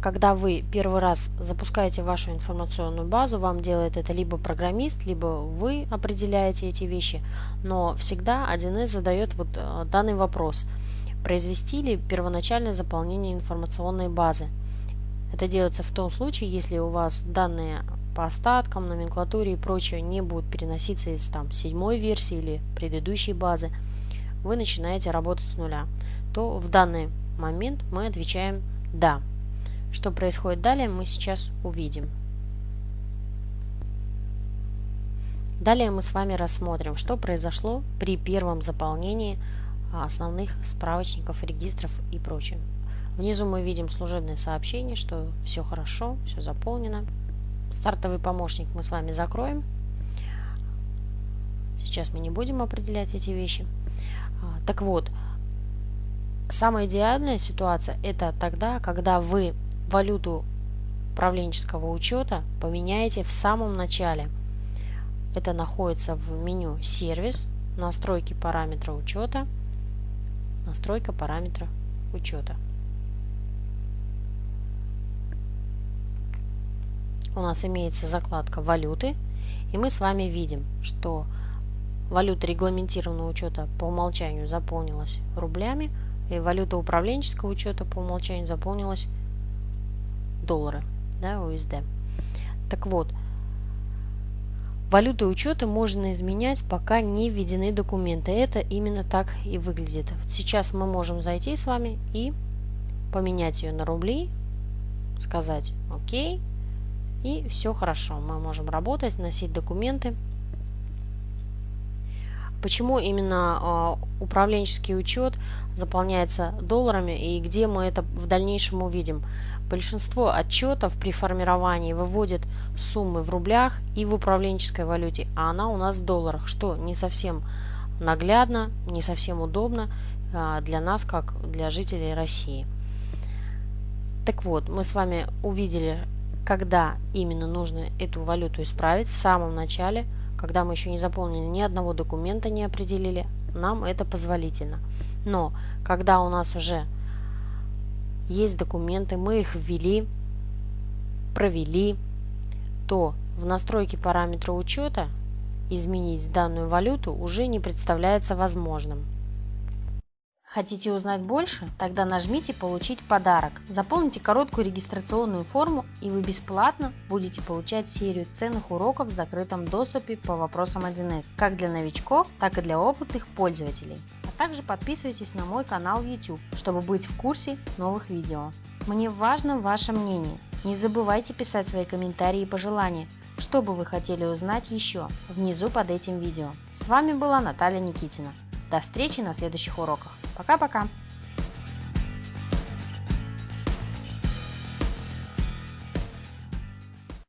когда вы первый раз запускаете вашу информационную базу, вам делает это либо программист, либо вы определяете эти вещи, но всегда 1С задает вот э, данный вопрос. Произвести ли первоначальное заполнение информационной базы? Это делается в том случае, если у вас данные по остаткам, номенклатуре и прочее не будут переноситься из там, седьмой версии или предыдущей базы, вы начинаете работать с нуля, то в данный момент мы отвечаем «да». Что происходит далее, мы сейчас увидим. Далее мы с вами рассмотрим, что произошло при первом заполнении а, основных справочников, регистров и прочее. Внизу мы видим служебное сообщение, что все хорошо, все заполнено. Стартовый помощник мы с вами закроем. Сейчас мы не будем определять эти вещи. А, так вот, самая идеальная ситуация это тогда, когда вы валюту управленческого учета поменяете в самом начале. Это находится в меню «Сервис», «Настройки параметра учета», «Настройка параметра учета». У нас имеется закладка «Валюты», и мы с вами видим, что валюта регламентированного учета по умолчанию заполнилась рублями, и валюта управленческого учета по умолчанию заполнилась доллары, да, USD. Так вот, валюты учета можно изменять, пока не введены документы. Это именно так и выглядит. Сейчас мы можем зайти с вами и поменять ее на рубли, сказать «Окей», и все хорошо. Мы можем работать, носить документы. Почему именно э, управленческий учет заполняется долларами и где мы это в дальнейшем увидим? Большинство отчетов при формировании выводят суммы в рублях и в управленческой валюте, а она у нас в долларах, что не совсем наглядно, не совсем удобно э, для нас, как для жителей России. Так вот, мы с вами увидели, когда именно нужно эту валюту исправить в самом начале – когда мы еще не заполнили ни одного документа, не определили, нам это позволительно. Но когда у нас уже есть документы, мы их ввели, провели, то в настройке параметра учета изменить данную валюту уже не представляется возможным. Хотите узнать больше? Тогда нажмите «Получить подарок». Заполните короткую регистрационную форму и вы бесплатно будете получать серию ценных уроков в закрытом доступе по вопросам 1С, как для новичков, так и для опытных пользователей. А также подписывайтесь на мой канал YouTube, чтобы быть в курсе новых видео. Мне важно ваше мнение. Не забывайте писать свои комментарии и пожелания, что бы вы хотели узнать еще, внизу под этим видео. С вами была Наталья Никитина. До встречи на следующих уроках. Пока-пока!